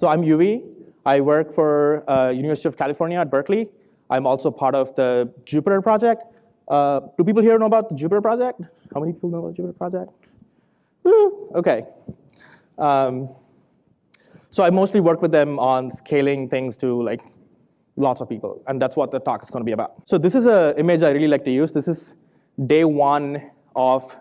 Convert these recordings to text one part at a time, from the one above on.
so I'm Yuvi. I work for uh, University of California at Berkeley. I'm also part of the Jupyter project. Uh, do people here know about the Jupyter project? How many people know about the Jupyter project? Woo, OK. Um, so I mostly work with them on scaling things to like lots of people. And that's what the talk is going to be about. So this is an image I really like to use. This is day one of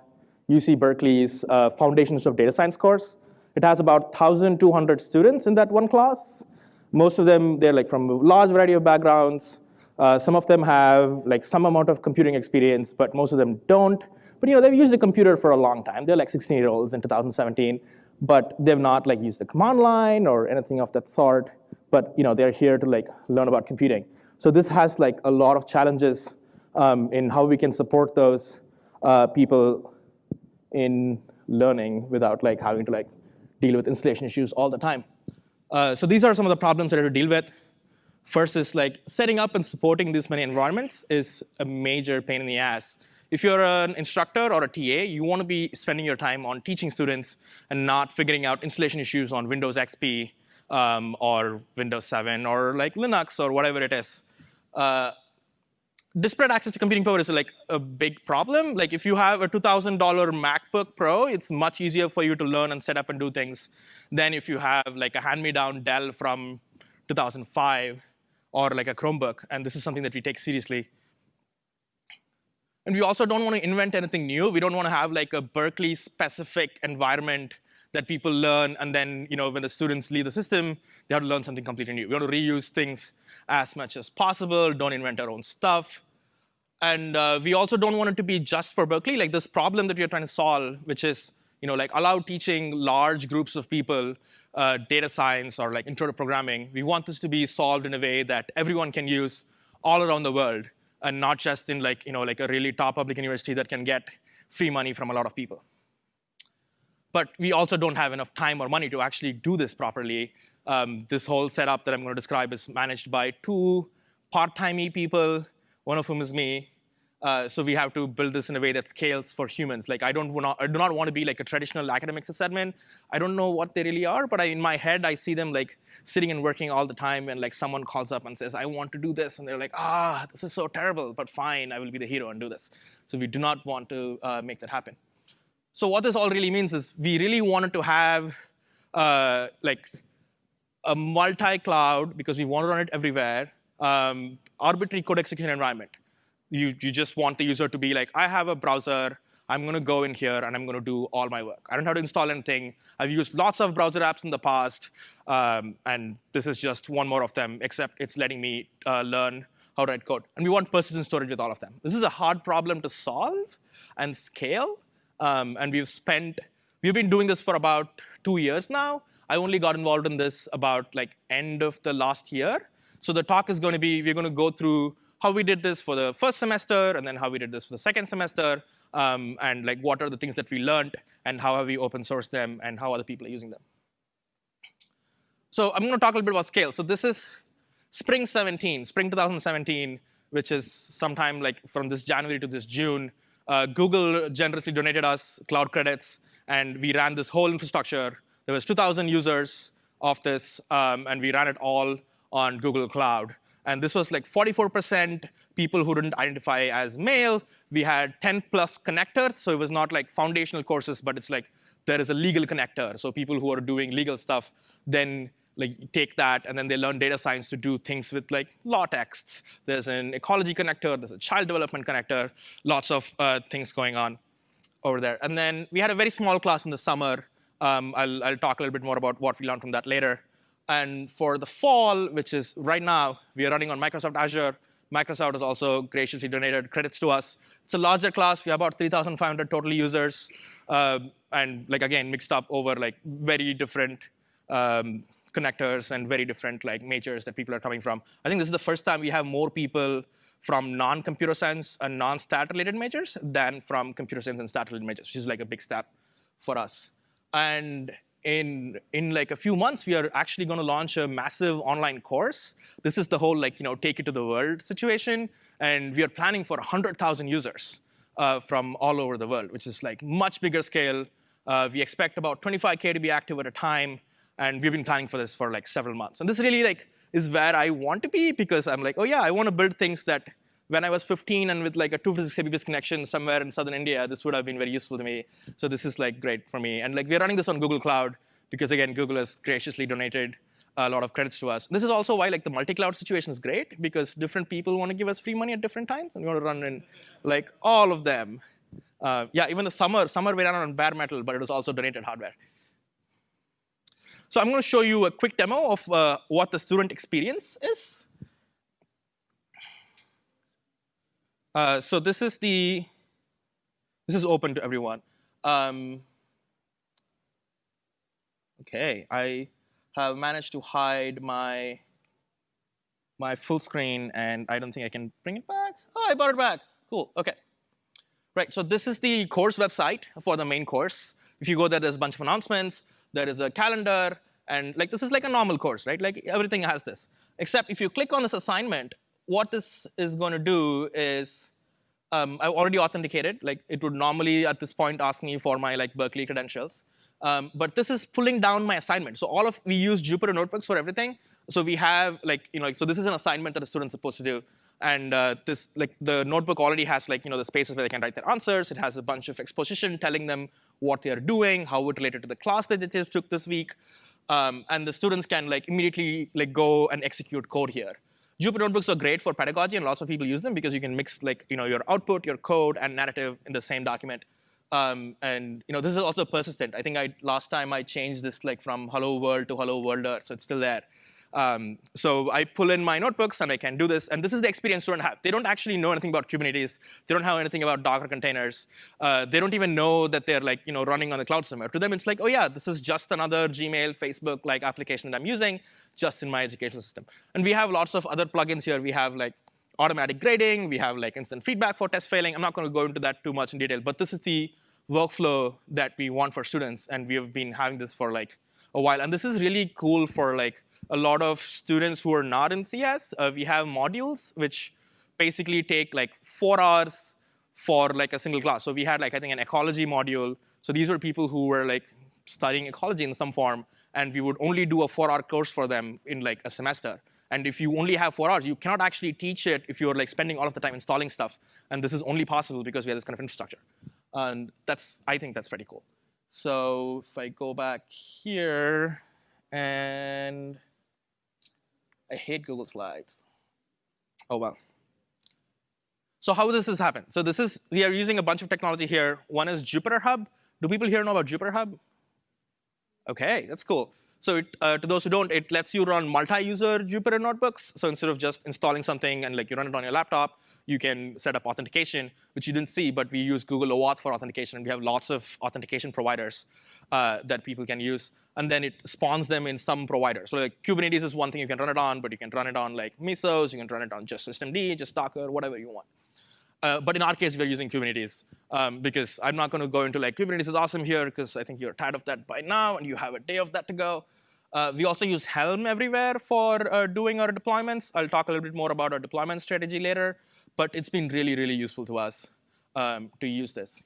UC Berkeley's uh, Foundations of Data Science course. It has about 1,200 students in that one class. Most of them, they're like from a large variety of backgrounds. Uh, some of them have like some amount of computing experience, but most of them don't. But you know, they've used the computer for a long time. They're like 16 year olds in 2017, but they've not like used the command line or anything of that sort. But you know, they're here to like learn about computing. So this has like a lot of challenges um, in how we can support those uh, people in learning without like having to like deal with installation issues all the time. Uh, so these are some of the problems that I have to deal with. First is like setting up and supporting these many environments is a major pain in the ass. If you're an instructor or a TA, you want to be spending your time on teaching students and not figuring out installation issues on Windows XP um, or Windows 7 or like Linux or whatever it is. Uh, disparate access to computing power is like a big problem. Like if you have a $2,000 MacBook Pro, it's much easier for you to learn and set up and do things than if you have like a hand-me-down Dell from 2005 or like a Chromebook. And this is something that we take seriously. And we also don't want to invent anything new. We don't want to have like a Berkeley-specific environment that people learn, and then you know when the students leave the system, they have to learn something completely new. We want to reuse things as much as possible, don't invent our own stuff. And uh, we also don't want it to be just for Berkeley. Like this problem that we are trying to solve, which is you know, like allow teaching large groups of people uh, data science or like intro to programming. We want this to be solved in a way that everyone can use all around the world, and not just in like, you know, like a really top public university that can get free money from a lot of people. But we also don't have enough time or money to actually do this properly. Um, this whole setup that I'm going to describe is managed by two part-timey people, one of whom is me. Uh, so we have to build this in a way that scales for humans. Like I don't wanna, I do not want to be like a traditional academic sysadmin. I don't know what they really are, but I, in my head I see them like sitting and working all the time, and like someone calls up and says, "I want to do this," and they're like, "Ah, this is so terrible, but fine, I will be the hero and do this." So we do not want to uh, make that happen. So what this all really means is we really wanted to have uh, like a multi-cloud, because we want to run it everywhere, um, arbitrary code execution environment. You, you just want the user to be like, I have a browser, I'm going to go in here and I'm going to do all my work. I don't have to install anything. I've used lots of browser apps in the past, um, and this is just one more of them, except it's letting me uh, learn how to write code. And we want persistent storage with all of them. This is a hard problem to solve and scale, um, and we've spent, we've been doing this for about two years now. I only got involved in this about like end of the last year. So the talk is going to be, we're going to go through how we did this for the first semester, and then how we did this for the second semester, um, and like what are the things that we learned, and how have we open sourced them, and how other people are using them. So I'm going to talk a little bit about scale. So this is spring 17, spring 2017, which is sometime like from this January to this June. Uh, Google generously donated us cloud credits, and we ran this whole infrastructure. There was 2,000 users of this, um, and we ran it all on Google Cloud. And this was like 44% people who didn't identify as male. We had 10 plus connectors, so it was not like foundational courses, but it's like there is a legal connector. So people who are doing legal stuff then like take that and then they learn data science to do things with like law texts. There's an ecology connector, there's a child development connector, lots of uh, things going on over there. And then we had a very small class in the summer. Um, I'll, I'll talk a little bit more about what we learned from that later. And for the fall, which is right now, we are running on Microsoft Azure. Microsoft has also graciously donated credits to us. It's a larger class. We have about 3,500 total users. Uh, and like again, mixed up over like very different um, connectors and very different like majors that people are coming from. I think this is the first time we have more people from non-computer science and non-stat related majors than from computer science and stat related majors, which is like a big step for us. And in, in like a few months, we are actually going to launch a massive online course. This is the whole like, you know, take it to the world situation. And we are planning for 100,000 users uh, from all over the world, which is like much bigger scale. Uh, we expect about 25K to be active at a time And we've been planning for this for like several months. And this really like is where I want to be because I'm like, oh yeah, I want to build things that when I was 15 and with like a 256 Mbps connection somewhere in southern India, this would have been very useful to me. So this is like great for me. And like we're running this on Google Cloud because again, Google has graciously donated a lot of credits to us. This is also why like the multi-cloud situation is great because different people want to give us free money at different times and we want to run in like all of them. Uh, yeah, even the summer, summer we ran on bare metal, but it was also donated hardware. So I'm going to show you a quick demo of uh, what the student experience is. Uh, so this is the, this is open to everyone. Um, okay, I have managed to hide my, my full screen, and I don't think I can bring it back. Oh, I brought it back. Cool, OK. Right, so this is the course website for the main course. If you go there, there's a bunch of announcements. There is a calendar. And like this is like a normal course, right? Like everything has this. Except if you click on this assignment, what this is going to do is um, I've already authenticated. Like it would normally at this point ask me for my like Berkeley credentials. Um, but this is pulling down my assignment. So all of we use Jupyter notebooks for everything. So we have like you know like, so this is an assignment that a student's supposed to do. And uh, this like the notebook already has like you know the spaces where they can write their answers. It has a bunch of exposition telling them what they are doing, how it related to the class that they just took this week. Um, and the students can like immediately like go and execute code here. Jupyter notebooks are great for pedagogy, and lots of people use them because you can mix like you know your output, your code, and narrative in the same document. Um, and you know this is also persistent. I think I last time I changed this like from hello world to hello worlder, so it's still there. Um, so I pull in my notebooks and I can do this. And this is the experience students have. They don't actually know anything about Kubernetes. They don't have anything about Docker containers. Uh, they don't even know that they're like you know running on the cloud somewhere. To them, it's like, oh yeah, this is just another Gmail, Facebook like application that I'm using just in my educational system. And we have lots of other plugins here. We have like automatic grading. We have like instant feedback for test failing. I'm not going to go into that too much in detail. But this is the workflow that we want for students. And we have been having this for like a while. And this is really cool for like a lot of students who are not in CS. Uh, we have modules which basically take like four hours for like a single class. So we had like I think an ecology module. So these were people who were like studying ecology in some form, and we would only do a four-hour course for them in like a semester. And if you only have four hours, you cannot actually teach it if you're like spending all of the time installing stuff. And this is only possible because we have this kind of infrastructure. And that's I think that's pretty cool. So if I go back here and I hate Google Slides. Oh, well. So how does this happen? So this is, we are using a bunch of technology here. One is Jupyter Hub. Do people here know about Jupyter Hub? OK, that's cool. So it, uh, to those who don't, it lets you run multi-user Jupyter notebooks. So instead of just installing something and like you run it on your laptop, you can set up authentication, which you didn't see, but we use Google OAuth for authentication. And we have lots of authentication providers uh, that people can use and then it spawns them in some provider. So like Kubernetes is one thing you can run it on, but you can run it on like Mesos, you can run it on just systemd, just Docker, whatever you want. Uh, but in our case, we're using Kubernetes um, because I'm not going to go into like Kubernetes is awesome here because I think you're tired of that by now and you have a day of that to go. Uh, we also use Helm everywhere for uh, doing our deployments. I'll talk a little bit more about our deployment strategy later, but it's been really, really useful to us um, to use this.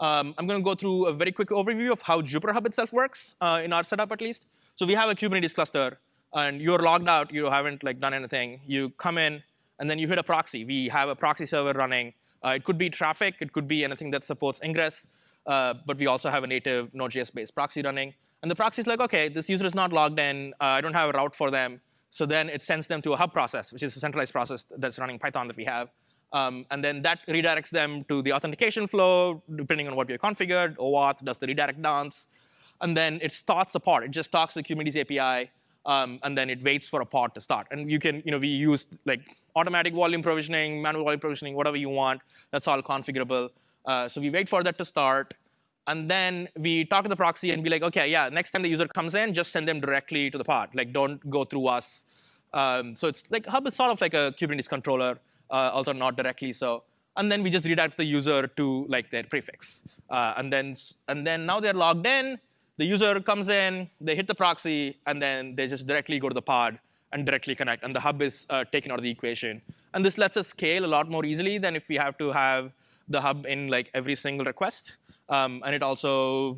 Um, I'm going to go through a very quick overview of how Jupyter Hub itself works, uh, in our setup at least. So we have a Kubernetes cluster, and you're logged out. You haven't like done anything. You come in, and then you hit a proxy. We have a proxy server running. Uh, it could be Traefik. It could be anything that supports ingress. Uh, but we also have a native Node.js-based proxy running. And the proxy is like, OK, this user is not logged in. Uh, I don't have a route for them. So then it sends them to a hub process, which is a centralized process that's running Python that we have. Um, and then that redirects them to the authentication flow, depending on what you configured. OAuth does the redirect dance. And then it starts a pod. It just talks to the Kubernetes API, um, and then it waits for a pod to start. And you can, you know, we use like automatic volume provisioning, manual volume provisioning, whatever you want. That's all configurable. Uh, so we wait for that to start. And then we talk to the proxy and be like, OK, yeah, next time the user comes in, just send them directly to the pod. Like, don't go through us. Um, so it's like Hub is sort of like a Kubernetes controller uh, although not directly so. And then we just redirect the user to like their prefix. Uh, and then and then now they're logged in. The user comes in, they hit the proxy, and then they just directly go to the pod and directly connect. And the hub is uh, taken out of the equation. And this lets us scale a lot more easily than if we have to have the hub in like every single request. Um, and it also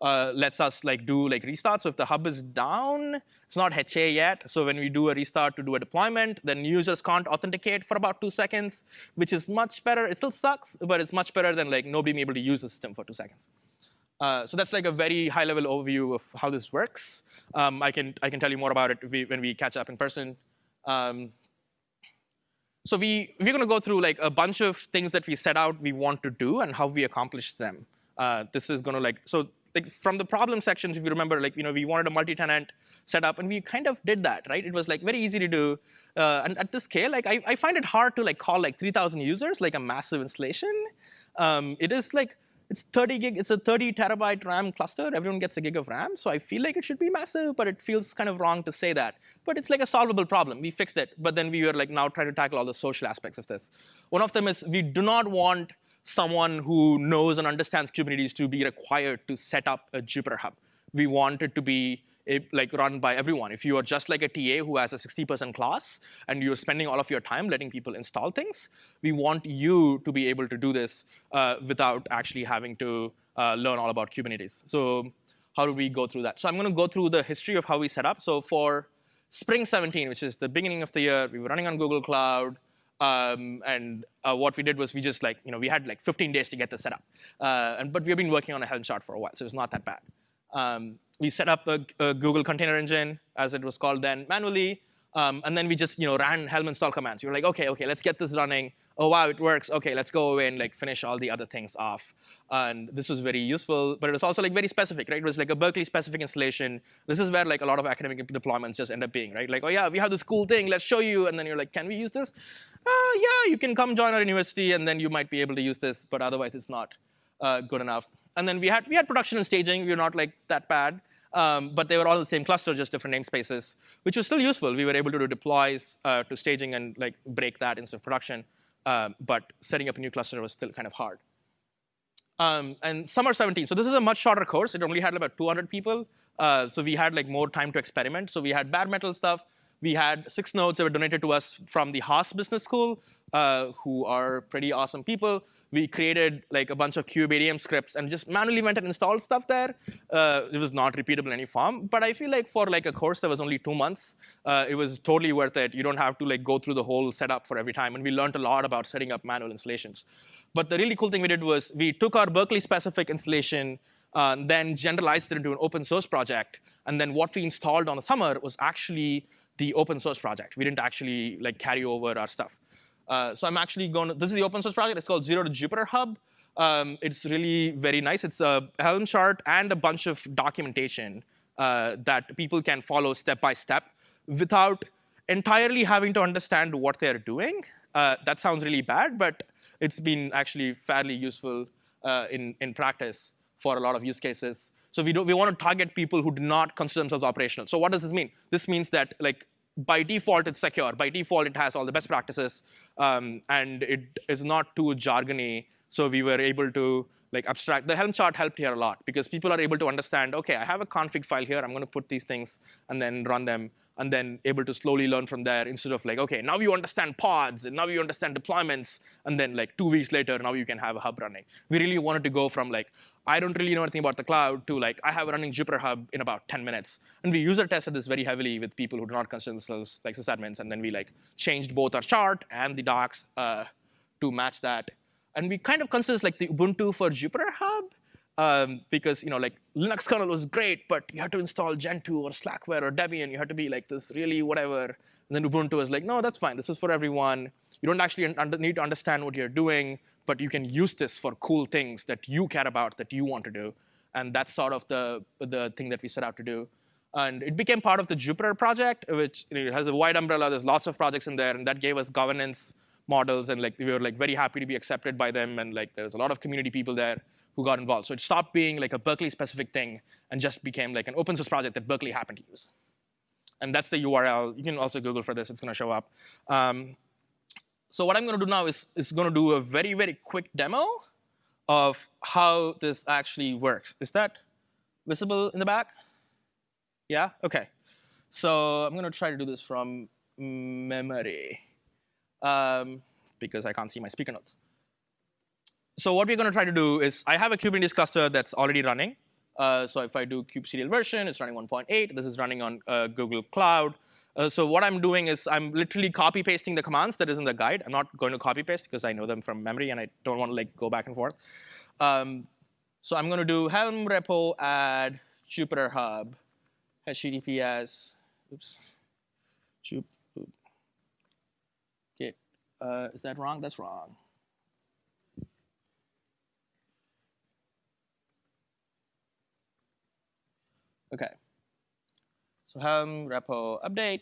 uh, lets us like do like restarts. So if the hub is down, it's not HA yet. So when we do a restart to do a deployment, then users can't authenticate for about two seconds, which is much better. It still sucks, but it's much better than like nobody being able to use the system for two seconds. Uh, so that's like a very high-level overview of how this works. Um, I can I can tell you more about it we, when we catch up in person. Um, so we we're going to go through like a bunch of things that we set out we want to do and how we accomplish them. Uh, this is going to like so like from the problem sections, if you remember, like you know we wanted a multi-tenant setup, and we kind of did that, right? It was like very easy to do, uh, and at this scale, like I, I find it hard to like call like 3,000 users like a massive installation. Um, it is like it's 30 gig, it's a 30 terabyte RAM cluster. Everyone gets a gig of RAM, so I feel like it should be massive, but it feels kind of wrong to say that. But it's like a solvable problem. We fixed it, but then we were like now trying to tackle all the social aspects of this. One of them is we do not want someone who knows and understands Kubernetes to be required to set up a Jupyter Hub. We want it to be a, like run by everyone. If you are just like a TA who has a 60% class and you're spending all of your time letting people install things, we want you to be able to do this uh, without actually having to uh, learn all about Kubernetes. So how do we go through that? So I'm going to go through the history of how we set up. So for Spring 17, which is the beginning of the year, we were running on Google Cloud. Um, and uh, what we did was we just like, you know, we had like 15 days to get this set up. Uh, and, but we've been working on a Helm chart for a while, so it's not that bad. Um, we set up a, a, Google Container Engine, as it was called then, manually. Um, and then we just you know, ran Helm install commands. We were like, OK, OK, let's get this running. Oh, wow, it works. OK, let's go away and like finish all the other things off. And this was very useful. But it was also like very specific, right? It was like a Berkeley-specific installation. This is where like a lot of academic deployments just end up being, right? Like, oh, yeah, we have this cool thing. Let's show you. And then you're like, can we use this? Uh, yeah, you can come join our university, and then you might be able to use this. But otherwise, it's not uh, good enough. And then we had, we had production and staging. We were not like that bad. Um, but they were all in the same cluster, just different namespaces, which was still useful. We were able to do deploys uh, to staging and like break that into production. Um, but setting up a new cluster was still kind of hard. Um, and summer 17, so this is a much shorter course. It only had about 200 people. Uh, so we had like more time to experiment. So we had bare metal stuff. We had six nodes that were donated to us from the Haas Business School, uh, who are pretty awesome people we created like a bunch of kubeadm scripts and just manually went and installed stuff there. Uh, it was not repeatable in any form, but I feel like for like a course that was only two months, uh, it was totally worth it. You don't have to like go through the whole setup for every time, and we learned a lot about setting up manual installations. But the really cool thing we did was we took our Berkeley-specific installation, uh, then generalized it into an open source project, and then what we installed on the summer was actually the open source project. We didn't actually like carry over our stuff. Uh, so I'm actually going to, this is the open source project. It's called Zero to Jupyter Hub. Um, it's really very nice. It's a Helm chart and a bunch of documentation uh, that people can follow step by step without entirely having to understand what they're doing. Uh, that sounds really bad, but it's been actually fairly useful uh, in, in practice for a lot of use cases. So we, do, we want to target people who do not consider themselves operational. So what does this mean? This means that like by default, it's secure. By default, it has all the best practices, um, and it is not too jargony. So we were able to like abstract. The Helm chart helped here a lot because people are able to understand, OK, I have a config file here. I'm going to put these things and then run them, and then able to slowly learn from there instead of like, OK, now you understand pods, and now you understand deployments, and then like two weeks later, now you can have a hub running. We really wanted to go from like, I don't really know anything about the cloud to like, I have a running Jupyter Hub in about 10 minutes. And we user tested this very heavily with people who do not consider themselves like sysadmins. And then we like changed both our chart and the docs uh, to match that. And we kind of consider this like the Ubuntu for Jupyter Hub. Um, because you know, like Linux kernel was great, but you had to install Gentoo or Slackware or Debian. You had to be like this really whatever. And then Ubuntu was like, no, that's fine. This is for everyone. You don't actually need to understand what you're doing but you can use this for cool things that you care about, that you want to do. And that's sort of the, the thing that we set out to do. And it became part of the Jupyter project, which you know, has a wide umbrella. There's lots of projects in there, and that gave us governance models, and like we were like very happy to be accepted by them, and like there's a lot of community people there who got involved. So it stopped being like a Berkeley-specific thing and just became like an open source project that Berkeley happened to use. And that's the URL. You can also Google for this. It's going to show up. Um, so what I'm going to do now is, is going to do a very, very quick demo of how this actually works. Is that visible in the back? Yeah? OK. So I'm going to try to do this from memory um, because I can't see my speaker notes. So what we're going to try to do is I have a Kubernetes cluster that's already running. Uh, so if I do kubectl version, it's running 1.8. This is running on uh, Google Cloud. Uh, so what I'm doing is I'm literally copy pasting the commands that is in the guide. I'm not going to copy paste because I know them from memory and I don't want to like go back and forth. Um, so I'm going to do helm repo add Jupyter Hub HTTPS. Oops. Uh, is that wrong? That's wrong. Okay. So Helm repo update.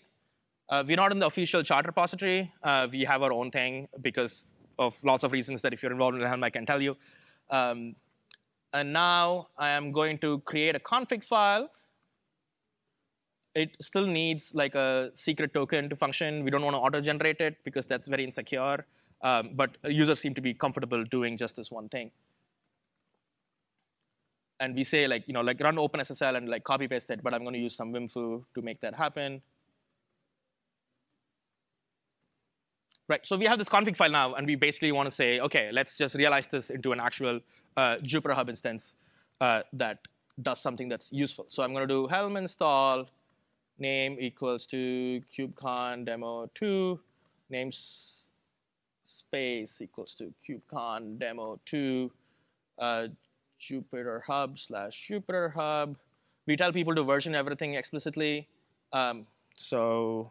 Uh, we're not in the official chart repository. Uh, we have our own thing because of lots of reasons that if you're involved in Helm, I can tell you. Um, and now I am going to create a config file. It still needs like a secret token to function. We don't want to auto-generate it because that's very insecure. Um, but users seem to be comfortable doing just this one thing and we say like, you know, like run OpenSSL and like copy paste it, but I'm going to use some Vim-fu to make that happen. Right, so we have this config file now, and we basically want to say, OK, let's just realize this into an actual uh, instance uh, that does something that's useful. So I'm going to do helm install name equals to kubecon demo 2, name space equals to kubecon demo 2, uh, Hub slash Jupyter Hub. We tell people to version everything explicitly. Um, so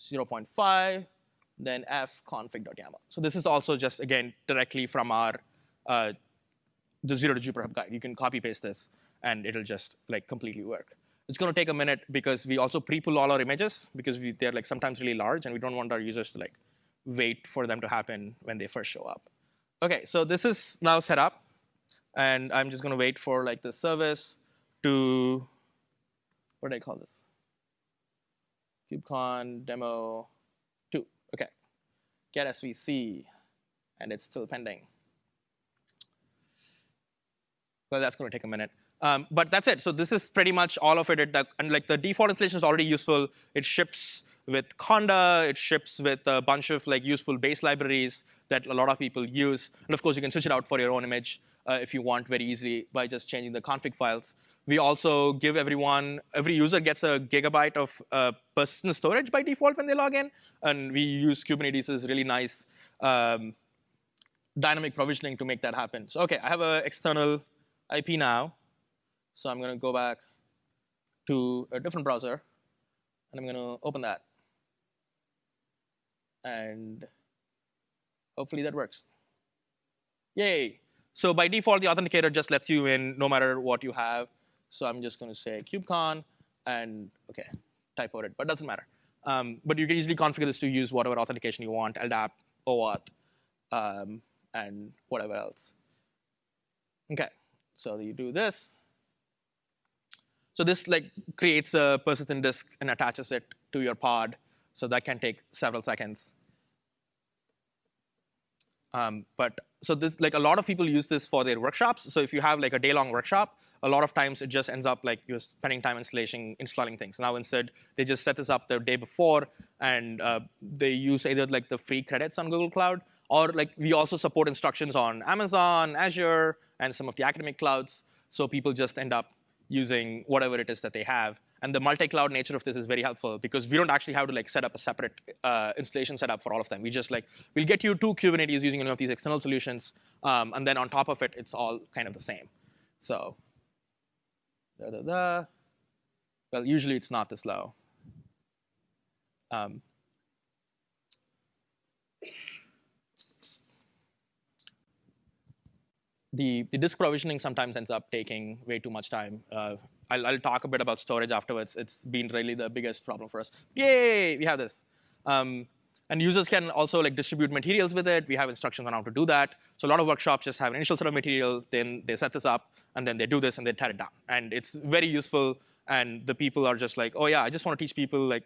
0.5, then f config.yaml. So this is also just, again, directly from our uh, the zero to Jupyter Hub guide. You can copy paste this, and it'll just like completely work. It's going to take a minute because we also pre-pull all our images because we, they're like sometimes really large, and we don't want our users to like wait for them to happen when they first show up. OK, so this is now set up. And I'm just going to wait for like the service to, what do I call this? KubeCon demo 2. OK. Get SVC. And it's still pending. Well, that's going to take a minute. Um, but that's it. So this is pretty much all of it. it and like the default installation is already useful. It ships with Conda. It ships with a bunch of like useful base libraries that a lot of people use. And of course, you can switch it out for your own image uh, if you want very easily by just changing the config files. We also give everyone, every user gets a gigabyte of uh, persistent storage by default when they log in. And we use Kubernetes' really nice um, dynamic provisioning to make that happen. So OK, I have an external IP now. So I'm going to go back to a different browser. And I'm going to open that. And hopefully that works. Yay. So by default, the authenticator just lets you in no matter what you have. So I'm just going to say kubecon and OK, type out it, but doesn't matter. Um, but you can easily configure this to use whatever authentication you want, LDAP, OAuth, um, and whatever else. OK, so you do this. So this like creates a persistent disk and attaches it to your pod. So that can take several seconds. Um, but so this, like a lot of people use this for their workshops. So if you have like a day-long workshop, a lot of times it just ends up like you're spending time installation, installing things. Now instead, they just set this up the day before, and uh, they use either like the free credits on Google Cloud, or like we also support instructions on Amazon, Azure, and some of the academic clouds. So people just end up using whatever it is that they have. And the multi-cloud nature of this is very helpful because we don't actually have to like set up a separate uh, installation setup for all of them. We just like, we'll get you to Kubernetes using any of these external solutions. Um, and then on top of it, it's all kind of the same. So, da, da, da. well, usually it's not this low. Um, the, the disk provisioning sometimes ends up taking way too much time. Uh, I'll, I'll, talk a bit about storage afterwards. It's been really the biggest problem for us. Yay, we have this. Um, and users can also like distribute materials with it. We have instructions on how to do that. So a lot of workshops just have an initial set of material, then they set this up, and then they do this and they tear it down. And it's very useful. And the people are just like, oh yeah, I just want to teach people like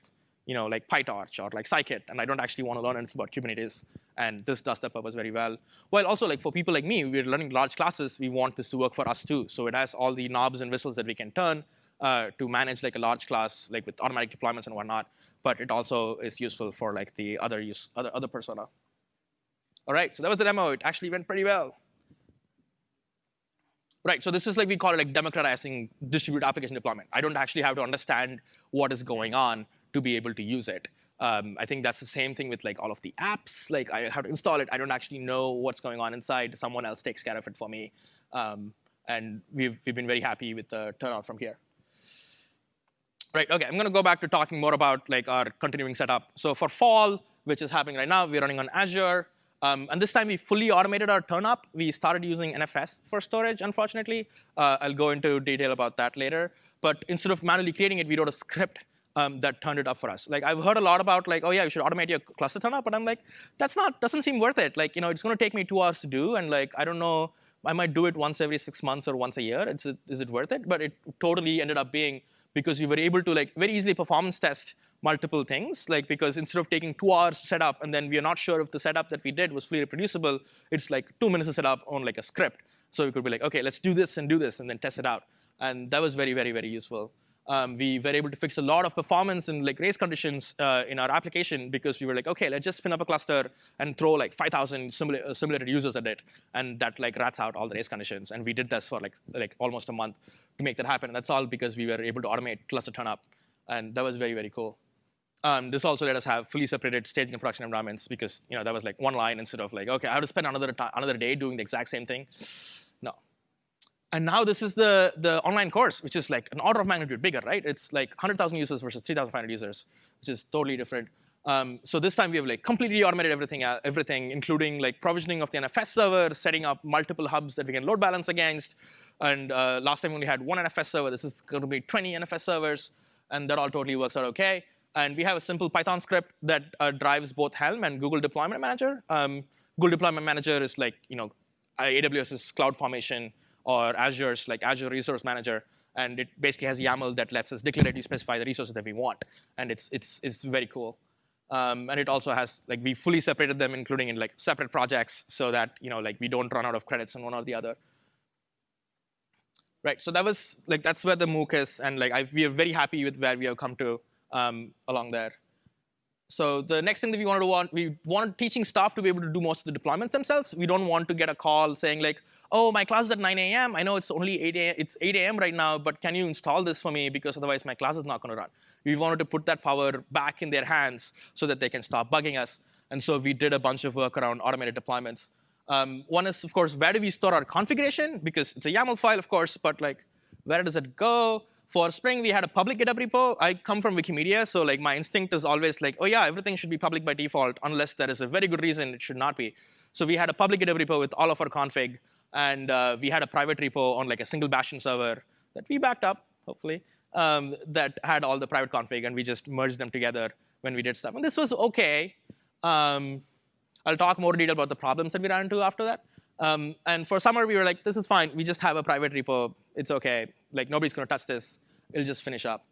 you know, like PyTorch or like Scikit, and I don't actually want to learn anything about Kubernetes. And this does the purpose very well. While also, like for people like me, we're learning large classes. We want this to work for us too. So it has all the knobs and whistles that we can turn uh, to manage like a large class, like with automatic deployments and whatnot. But it also is useful for like the other use, other other persona. All right, so that was the demo. It actually went pretty well. Right, so this is like we call it like democratizing distributed application deployment. I don't actually have to understand what is going on to be able to use it. Um, I think that's the same thing with like all of the apps. Like I have to install it. I don't actually know what's going on inside. Someone else takes care of it for me. Um, and we've, we've been very happy with the turnout from here. Right, okay, I'm gonna go back to talking more about like our continuing setup. So for fall, which is happening right now, we're running on Azure. Um, and this time we fully automated our turn up. We started using NFS for storage, unfortunately. Uh, I'll go into detail about that later. But instead of manually creating it, we wrote a script um, that turned it up for us. Like I've heard a lot about like, oh yeah, you should automate your cluster turnup, but I'm like, that's not, doesn't seem worth it. Like, you know, it's gonna take me two hours to do, and like, I don't know, I might do it once every six months or once a year. It's, is it worth it? But it totally ended up being because we were able to like very easily performance test multiple things, like because instead of taking two hours to set up and then we are not sure if the setup that we did was fully reproducible, it's like two minutes to set up on like a script. So we could be like, okay, let's do this and do this and then test it out. And that was very, very, very useful. Um, we were able to fix a lot of performance and like race conditions uh, in our application because we were like, okay, let's just spin up a cluster and throw like 5,000 simula simulated users at it, and that like rats out all the race conditions. And we did this for like like almost a month to make that happen. And that's all because we were able to automate cluster turn up, and that was very very cool. Um, this also let us have fully separated staging and production environments because you know that was like one line instead of like okay I have to spend another another day doing the exact same thing. And now this is the the online course, which is like an order of magnitude bigger, right? It's like 100,000 users versus 3,500 users, which is totally different. Um, so this time we have like completely automated everything, uh, everything, including like provisioning of the NFS server, setting up multiple hubs that we can load balance against. And uh, last time we only had one NFS server. This is going to be 20 NFS servers, and that all totally works out okay. And we have a simple Python script that uh, drives both Helm and Google Deployment Manager. Um, Google Deployment Manager is like, you know, AWS's CloudFormation or Azure's like Azure Resource Manager. And it basically has YAML that lets us declaratively specify the resources that we want. And it's, it's, it's very cool. Um, and it also has, like, we fully separated them, including in like separate projects, so that you know, like, we don't run out of credits on one or the other. Right, so that was, like, that's where the MOOC is, and like, I, we are very happy with where we have come to um, along there. So the next thing that we wanted to want, we wanted teaching staff to be able to do most of the deployments themselves. We don't want to get a call saying like, oh, my class is at 9 a.m. I know it's only 8 a.m. It's 8 a.m. right now, but can you install this for me because otherwise my class is not going to run. We wanted to put that power back in their hands so that they can stop bugging us. And so we did a bunch of work around automated deployments. Um, one is, of course, where do we store our configuration? Because it's a YAML file, of course, but like, where does it go? For Spring, we had a public GitHub repo. I come from Wikimedia, so like my instinct is always like, oh yeah, everything should be public by default, unless there is a very good reason it should not be. So we had a public GitHub repo with all of our config, and uh, we had a private repo on like a single Bastion server that we backed up, hopefully, um, that had all the private config, and we just merged them together when we did stuff. And this was OK. Um, I'll talk more detail about the problems that we ran into after that. Um, and for summer, we were like, this is fine. We just have a private repo. It's OK. Like, nobody's going to touch this. It'll just finish up.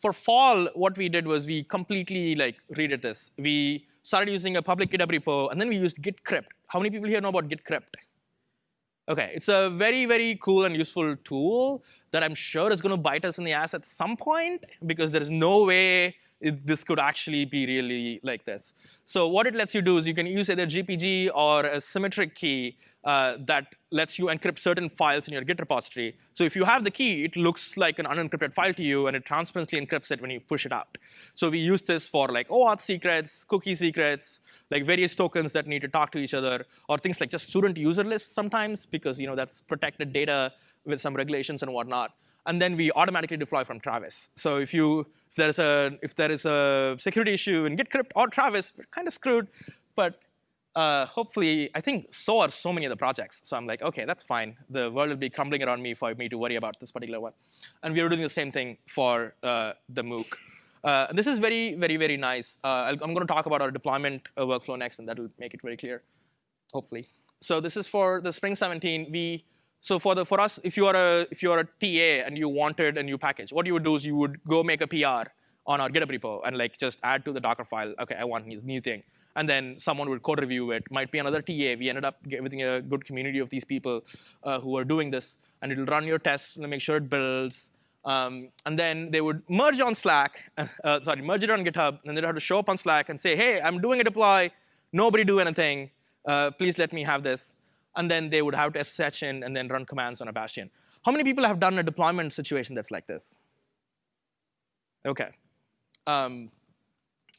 For fall, what we did was we completely like redid this. We started using a public GitHub repo, and then we used git crypt. How many people here know about git crypt? OK, it's a very, very cool and useful tool that I'm sure is going to bite us in the ass at some point, because there is no way it, this could actually be really like this. So what it lets you do is you can use either GPG or a symmetric key uh, that lets you encrypt certain files in your Git repository. So if you have the key, it looks like an unencrypted file to you, and it transparently encrypts it when you push it out. So we use this for like OAuth secrets, cookie secrets, like various tokens that need to talk to each other, or things like just student user lists sometimes, because you know that's protected data with some regulations and whatnot. And then we automatically deploy from Travis. So if you if there is a if there is a security issue in GitCrypt or Travis, we're kind of screwed. But uh, hopefully, I think so are so many of the projects. So I'm like, OK, that's fine. The world will be crumbling around me for me to worry about this particular one. And we are doing the same thing for uh, the MOOC. Uh, this is very, very, very nice. Uh, I'm going to talk about our deployment uh, workflow next, and that will make it very clear, hopefully. So this is for the Spring 17. We so for the for us, if you are a if you are a TA and you wanted a new package, what you would do is you would go make a PR on our GitHub repo and like just add to the Docker file. OK, I want this new thing and then someone would code review it. Might be another TA. We ended up getting a good community of these people uh, who are doing this, and it'll run your tests and make sure it builds. Um, and then they would merge on Slack, uh, sorry, merge it on GitHub, and then they'd have to show up on Slack and say, hey, I'm doing a deploy. Nobody do anything. Uh, please let me have this. And then they would have to SSH in and then run commands on a bastion. How many people have done a deployment situation that's like this? Okay. Um,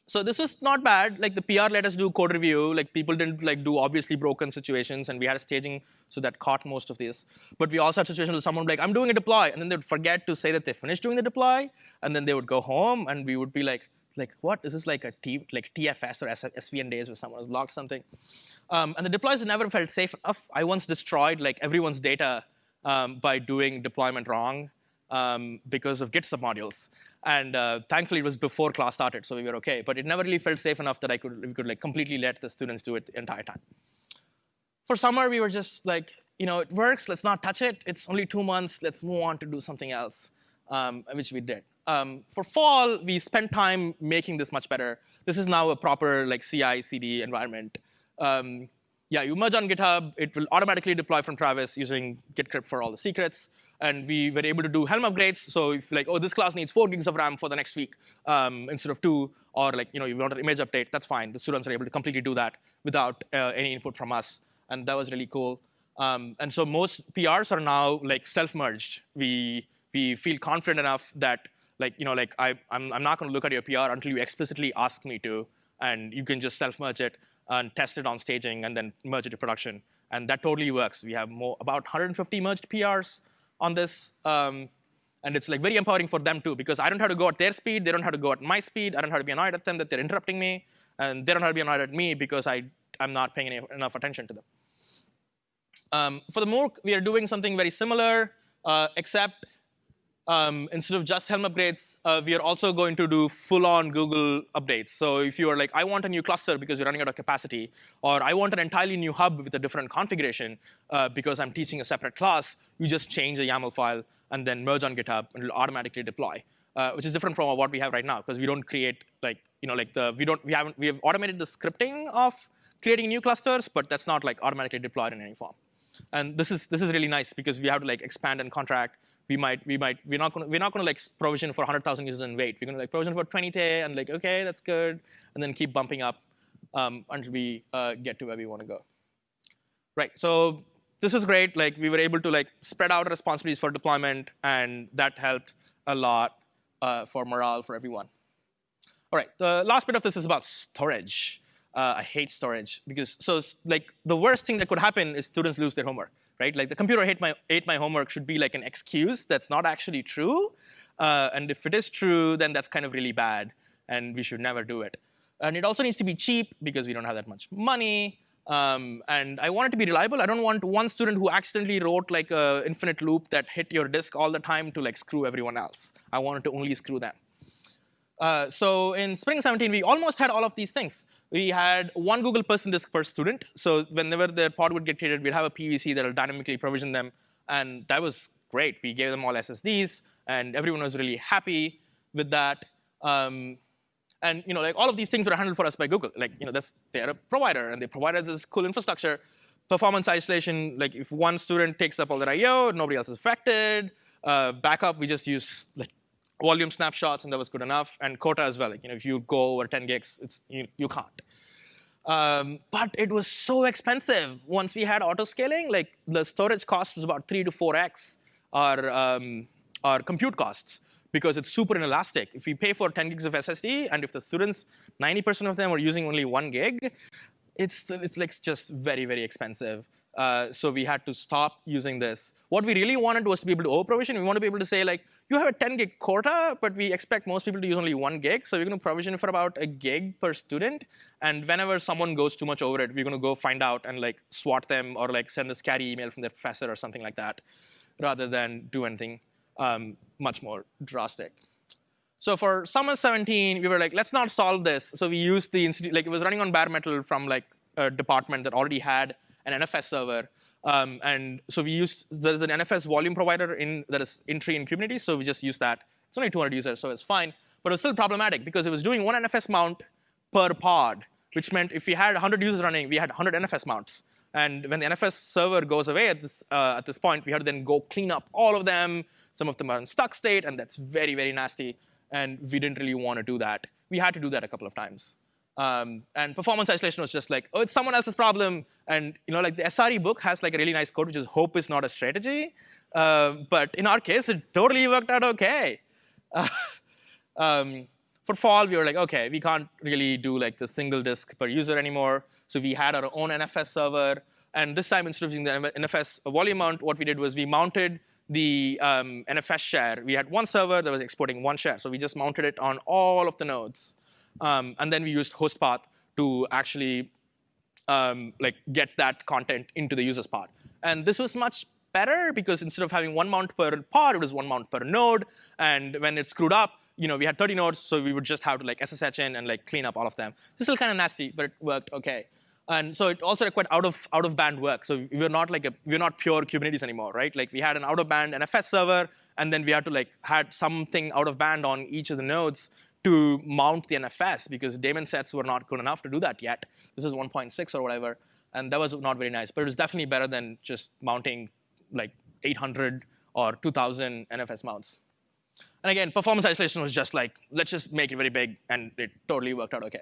so this was not bad. Like the PR let us do code review. Like people didn't like do obviously broken situations, and we had a staging so that caught most of these. But we also had situations where someone would be like, I'm doing a deploy, and then they would forget to say that they finished doing the deploy, and then they would go home, and we would be like, like what? Is this like a T, like TFS or SVN days where someone has logged something? Um, and the deploys never felt safe enough. I once destroyed like everyone's data um, by doing deployment wrong um, because of Git submodules. And uh, thankfully, it was before class started, so we were OK. But it never really felt safe enough that I could, we could like completely let the students do it the entire time. For summer, we were just like, you know, it works. Let's not touch it. It's only two months. Let's move on to do something else, um, which we did. Um, for fall, we spent time making this much better. This is now a proper like CI/CD environment. Um, yeah, you merge on GitHub. It will automatically deploy from Travis using GitCrypt for all the secrets and we were able to do Helm upgrades. So if like, oh, this class needs four gigs of RAM for the next week um, instead of two, or like, you know, you want an image update, that's fine. The students are able to completely do that without uh, any input from us, and that was really cool. Um, and so most PRs are now like self-merged. We we feel confident enough that like, you know, like I I'm I'm not going to look at your PR until you explicitly ask me to, and you can just self-merge it and test it on staging and then merge it to production. And that totally works. We have more about 150 merged PRs on this. Um, and it's like very empowering for them too, because I don't have to go at their speed, they don't have to go at my speed, I don't have to be annoyed at them that they're interrupting me, and they don't have to be annoyed at me because I, I'm not paying any, enough attention to them. Um, for the MOOC, we are doing something very similar, uh, except um, instead of just Helm upgrades, uh, we are also going to do full-on Google updates. So if you are like, I want a new cluster because you're running out of capacity, or I want an entirely new hub with a different configuration uh, because I'm teaching a separate class, you just change the YAML file and then merge on GitHub, and it'll automatically deploy. Uh, which is different from what we have right now, because we don't create like you know like the we don't we haven't we have automated the scripting of creating new clusters, but that's not like automatically deployed in any form. And this is this is really nice because we have to like expand and contract we might, we might, we're not gonna, we're not gonna like provision for 100,000 users and wait. We're gonna like provision for 20k and like, okay, that's good, and then keep bumping up um, until we uh, get to where we want to go. Right. So this was great. Like we were able to like spread out responsibilities for deployment, and that helped a lot uh, for morale for everyone. All right. The last bit of this is about storage. Uh, I hate storage because so like the worst thing that could happen is students lose their homework right? Like the computer ate my, ate my homework should be like an excuse that's not actually true. Uh, and if it is true, then that's kind of really bad, and we should never do it. And it also needs to be cheap because we don't have that much money. Um, and I want it to be reliable. I don't want one student who accidentally wrote like a infinite loop that hit your disk all the time to like screw everyone else. I wanted to only screw them. Uh, so in Spring 17, we almost had all of these things we had one Google person disk per student. So whenever their pod would get created, we'd have a PVC that will dynamically provision them. And that was great. We gave them all SSDs, and everyone was really happy with that. Um, and you know, like all of these things were handled for us by Google. Like you know, that's they're a provider, and they provide us this cool infrastructure. Performance isolation, like if one student takes up all their I/O, nobody else is affected. Uh, backup, we just use like volume snapshots, and that was good enough. And quota as well. Like, you know, if you go over 10 gigs, it's, you, you can't. Um, but it was so expensive. Once we had auto scaling, like the storage cost was about three to four x our, um, our compute costs because it's super inelastic. If we pay for 10 gigs of SSD, and if the students, 90% of them are using only one gig, it's, it's like just very, very expensive. Uh, so we had to stop using this. What we really wanted was to be able to over-provision. We want to be able to say, like, you have a 10 gig quota, but we expect most people to use only one gig. So we're going to provision for about a gig per student. And whenever someone goes too much over it, we're going to go find out and like swat them or like send a scary email from their professor or something like that, rather than do anything um, much more drastic. So for summer 17, we were like, let's not solve this. So we used the institute, like it was running on bare metal from like a department that already had an NFS server. Um, and so we used, there's an NFS volume provider in that is in-tree in Kubernetes, so we just use that. It's only 200 users, so it's fine. But it was still problematic because it was doing one NFS mount per pod, which meant if we had 100 users running, we had 100 NFS mounts. And when the NFS server goes away at this, uh, at this point, we had to then go clean up all of them. Some of them are in stuck state, and that's very, very nasty. And we didn't really want to do that. We had to do that a couple of times. Um, and performance isolation was just like, oh, it's someone else's problem. And you know, like the SRE book has like a really nice quote, which is hope is not a strategy. Uh, but in our case, it totally worked out OK. Uh, um, for fall, we were like, OK, we can't really do like the single disk per user anymore. So we had our own NFS server. And this time, instead of using the NFS volume mount, what we did was we mounted the um, NFS share. We had one server that was exporting one share. So we just mounted it on all of the nodes. Um, and then we used host path to actually um, like get that content into the user's pod. And this was much better because instead of having one mount per pod, it was one mount per node. And when it screwed up, you know, we had 30 nodes, so we would just have to like SSH in and like clean up all of them. This is still kind of nasty, but it worked OK. And so it also required out of out of band work. So we were not like a we're not pure Kubernetes anymore, right? Like we had an out of band NFS server, and then we had to like had something out of band on each of the nodes to mount the NFS because daemon sets were not good enough to do that yet. This is 1.6 or whatever, and that was not very nice. But it was definitely better than just mounting like 800 or 2,000 NFS mounts. And again, performance isolation was just like, let's just make it very big, and it totally worked out OK.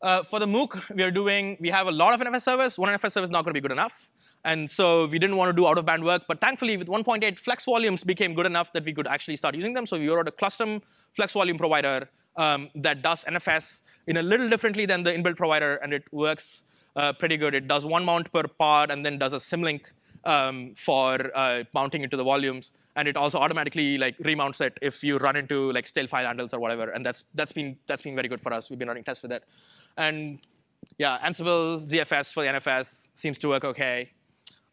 Uh, for the MOOC, we are doing, we have a lot of NFS servers. One NFS server is not going to be good enough. And so we didn't want to do out-of-band work. But thankfully, with 1.8, flex volumes became good enough that we could actually start using them. So we wrote a custom flex volume provider um, that does NFS in a little differently than the inbuilt provider. And it works uh, pretty good. It does one mount per pod and then does a symlink um, for uh, mounting into the volumes. And it also automatically like remounts it if you run into like stale file handles or whatever. And that's, that's, been, that's been very good for us. We've been running tests with it. And yeah, Ansible ZFS for the NFS seems to work OK.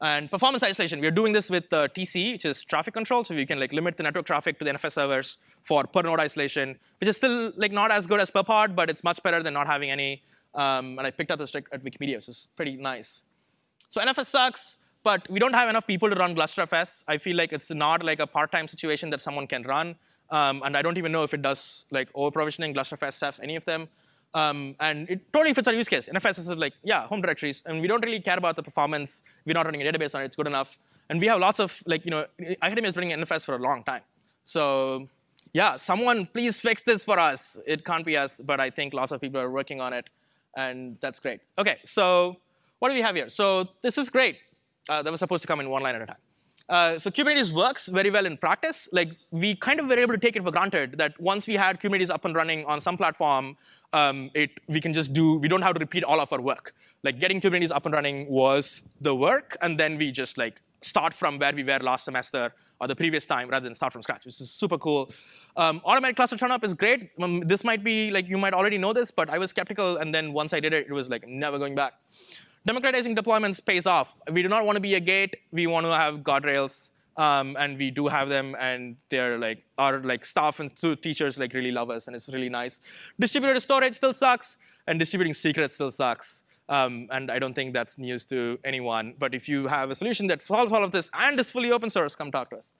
And performance isolation, we're doing this with uh, TC, which is traffic control. So we can like limit the network traffic to the NFS servers for per node isolation, which is still like not as good as per pod, but it's much better than not having any. Um, and I picked up this trick at Wikimedia, which is pretty nice. So NFS sucks, but we don't have enough people to run GlusterFS. I feel like it's not like a part-time situation that someone can run. Um, and I don't even know if it does like over-provisioning, GlusterFS stuff, any of them. Um, and it totally fits our use case. NFS is like, yeah, home directories. And we don't really care about the performance. We're not running a database on it. It's good enough. And we have lots of, like, you know, academia is running NFS for a long time. So yeah, someone please fix this for us. It can't be us, but I think lots of people are working on it. And that's great. OK, so what do we have here? So this is great. Uh, that was supposed to come in one line at a time. Uh, so Kubernetes works very well in practice. Like we kind of were able to take it for granted that once we had Kubernetes up and running on some platform, um, it, we can just do, we don't have to repeat all of our work. Like getting Kubernetes up and running was the work, and then we just like start from where we were last semester or the previous time rather than start from scratch, which is super cool. Um, automatic cluster turnup is great. Um, this might be like you might already know this, but I was skeptical, and then once I did it, it was like never going back. Democratizing deployments pays off. We do not want to be a gate. We want to have guardrails. Um, and we do have them, and they're like our like staff and teachers like really love us, and it's really nice. Distributed storage still sucks, and distributing secrets still sucks. Um, and I don't think that's news to anyone. But if you have a solution that solves all of this and is fully open source, come talk to us.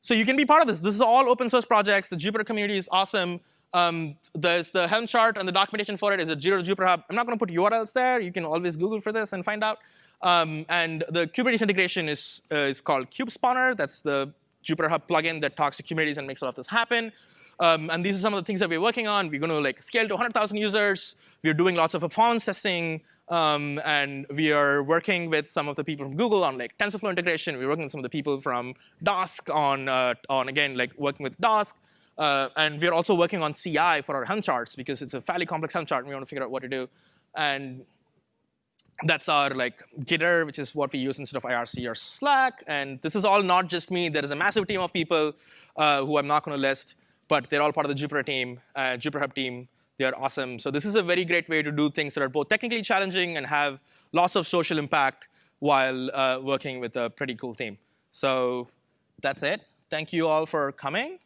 So you can be part of this. This is all open source projects. The Jupyter community is awesome. Um, there's the Helm chart and the documentation for it is at Zero to Jupyter Hub. I'm not going to put URLs there. You can always Google for this and find out. Um, and the Kubernetes integration is, uh, is called kubespawner. That's the Jupyter Hub plugin that talks to Kubernetes and makes all of this happen. Um, and these are some of the things that we're working on. We're going to like scale to 100,000 users. We're doing lots of performance testing. Um, and we are working with some of the people from Google on like TensorFlow integration. We're working with some of the people from Dask on, uh, on again, like working with Dask. Uh, and we're also working on CI for our Helm charts because it's a fairly complex Helm chart and we want to figure out what to do. And that's our like Gitter, which is what we use instead of IRC or Slack. And this is all not just me. There is a massive team of people uh, who I'm not going to list, but they're all part of the Jupyter team, uh, Jupyter Hub team. They are awesome. So this is a very great way to do things that are both technically challenging and have lots of social impact while uh, working with a pretty cool team. So that's it. Thank you all for coming.